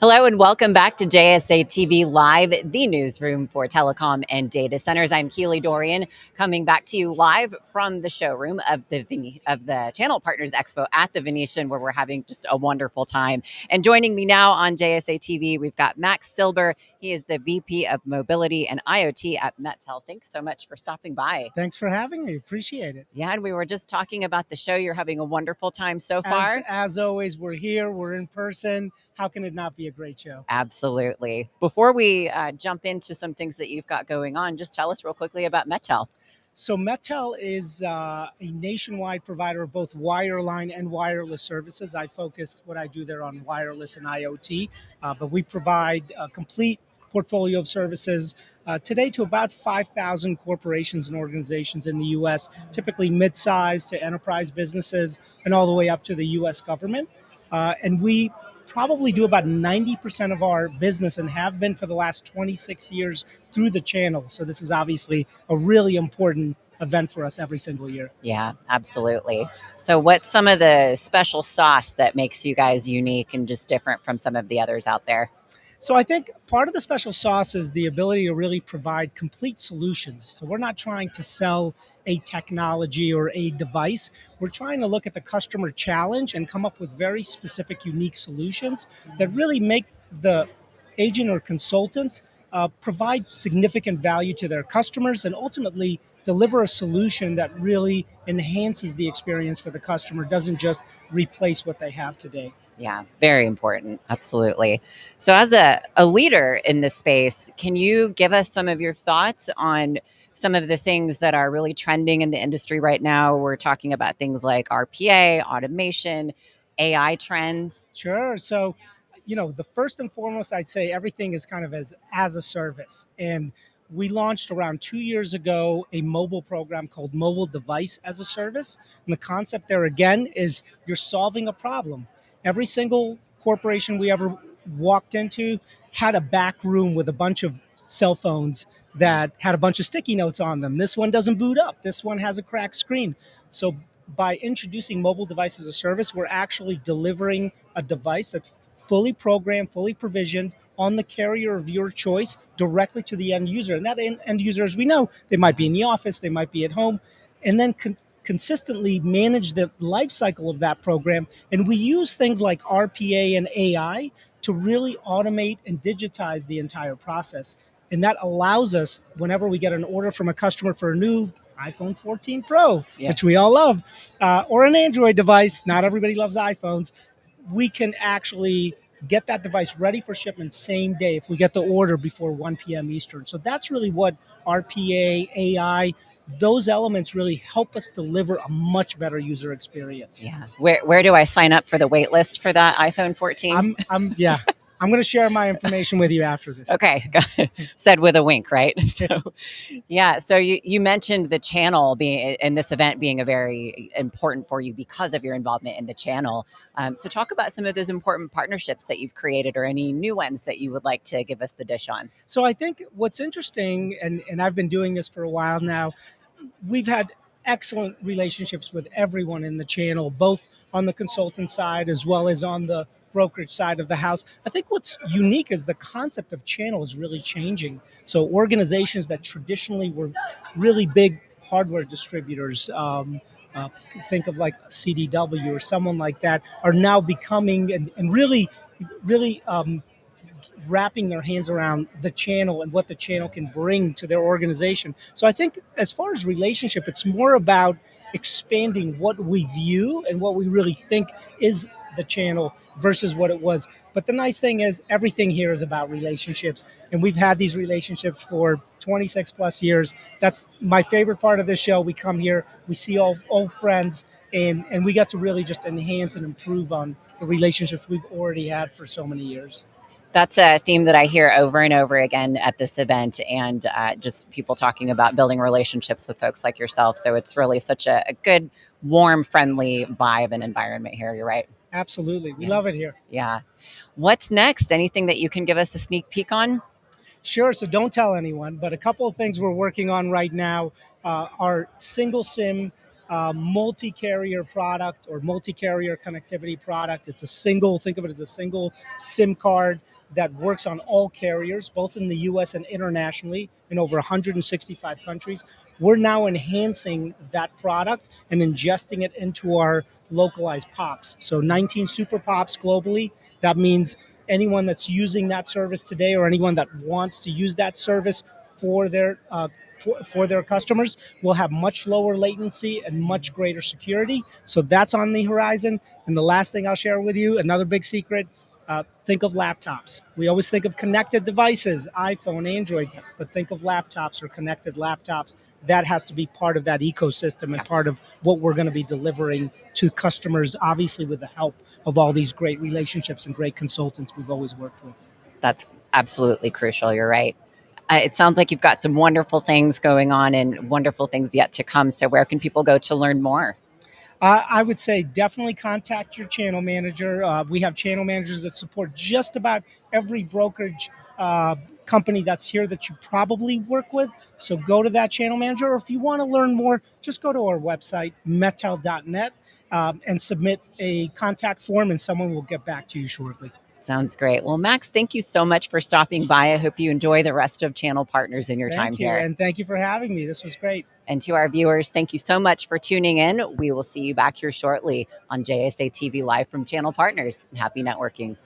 Hello and welcome back to JSA TV Live, the newsroom for telecom and data centers. I'm Keely Dorian, coming back to you live from the showroom of the Vene- of the Channel Partners Expo at the Venetian, where we're having just a wonderful time. And joining me now on JSA TV, we've got Max Silber. He is the VP of Mobility and IoT at MetTel. Thanks so much for stopping by. Thanks for having me. Appreciate it. Yeah, and we were just talking about the show. You're having a wonderful time so far. As, as always, we're here. We're in person. How can it not be a great show? Absolutely. Before we uh, jump into some things that you've got going on, just tell us real quickly about MetTel. So MetTel is uh, a nationwide provider of both wireline and wireless services. I focus what I do there on wireless and IoT, uh, but we provide a complete portfolio of services uh, today to about 5,000 corporations and organizations in the U.S., typically mid-sized to enterprise businesses, and all the way up to the U.S. government. Uh, and we probably do about 90% of our business and have been for the last 26 years through the channel. So this is obviously a really important event for us every single year. Yeah, absolutely. So, what's some of the special sauce that makes you guys unique and just different from some of the others out there? So I think part of the special sauce is the ability to really provide complete solutions. So we're not trying to sell a technology or a device. We're trying to look at the customer challenge and come up with very specific, unique solutions that really make the agent or consultant uh, provide significant value to their customers and ultimately deliver a solution that really enhances the experience for the customer, doesn't just replace what they have today. Yeah, very important. Absolutely. So, as a, a leader in this space, can you give us some of your thoughts on some of the things that are really trending in the industry right now? We're talking about things like RPA, automation, AI trends. Sure. So, you know, the first and foremost, I'd say everything is kind of as as a service, and we launched around two years ago a mobile program called Mobile Device as a Service. And the concept there again is you're solving a problem every single corporation we ever walked into had a back room with a bunch of cell phones that had a bunch of sticky notes on them. This one doesn't boot up. This one has a cracked screen. So by introducing mobile device as a service, we're actually delivering a device that's fully programmed, fully provisioned on the carrier of your choice directly to the end user. And that end user, as we know, they might be in the office, they might be at home, and then consistently manage the life cycle of that program. And we use things like RPA and AI to really automate and digitize the entire process. And that allows us, whenever we get an order from a customer for a new iPhone 14 Pro, yeah. which we all love, uh, or an Android device, not everybody loves iPhones, we can actually get that device ready for shipment same day if we get the order before 1 p.m. Eastern. So that's really what RPA, AI, those elements really help us deliver a much better user experience. Yeah. Where where do I sign up for the wait list for that iPhone 14? I'm I'm yeah. I'm going to share my information with you after this. Okay, said with a wink, right? So, yeah. So you you mentioned the channel being in this event being a very important for you because of your involvement in the channel. Um, so talk about some of those important partnerships that you've created, or any new ones that you would like to give us the dish on. So I think what's interesting, and and I've been doing this for a while now. We've had excellent relationships with everyone in the channel, both on the consultant side as well as on the brokerage side of the house. I think what's unique is the concept of channel is really changing. So organizations that traditionally were really big hardware distributors, um, uh, think of like CDW or someone like that, are now becoming and, and really, really um, wrapping their hands around the channel and what the channel can bring to their organization. So I think as far as relationship, it's more about expanding what we view and what we really think is the channel versus what it was. But the nice thing is everything here is about relationships. And we've had these relationships for 26 plus years. That's my favorite part of this show. We come here, we see all old friends, and, and we get to really just enhance and improve on the relationships we've already had for so many years that's a theme that I hear over and over again at this event, and uh, just people talking about building relationships with folks like yourself. So it's really such a, a good, warm, friendly vibe and environment here. You're right. Absolutely. We yeah. love it here. Yeah. What's next? Anything that you can give us a sneak peek on? Sure. So don't tell anyone, but a couple of things we're working on right now uh, are single SIM uh, multi-carrier product or multi-carrier connectivity product. It's a single. Think of it as a single SIM card that works on all carriers, both in the U.S. and internationally, in over 165 countries. We're now enhancing that product and ingesting it into our localized pops. So 19 super pops globally. That means anyone that's using that service today or anyone that wants to use that service for their uh, for, for their customers will have much lower latency and much greater security. So that's on the horizon. And the last thing I'll share with you, another big secret, uh, think of laptops. We always think of connected devices, iPhone, Android, but think of laptops or connected laptops. That has to be part of that ecosystem and part of what we're going to be delivering to customers, obviously, with the help of all these great relationships and great consultants we've always worked with. That's absolutely crucial. You're right. Uh, it sounds like you've got some wonderful things going on and wonderful things yet to come. So, where can people go to learn more? I would say definitely contact your channel manager. Uh, we have channel managers that support just about every brokerage uh, company that's here that you probably work with. So go to that channel manager, or if you want to learn more, just go to our website, mettel.net, um, and submit a contact form, and someone will get back to you shortly. Sounds great. Well, Max, thank you so much for stopping by. I hope you enjoy the rest of Channel Partners in your thank time you, here. And thank you for having me. This was great. And to our viewers, thank you so much for tuning in. We will see you back here shortly on JSA TV Live from Channel Partners. Happy networking.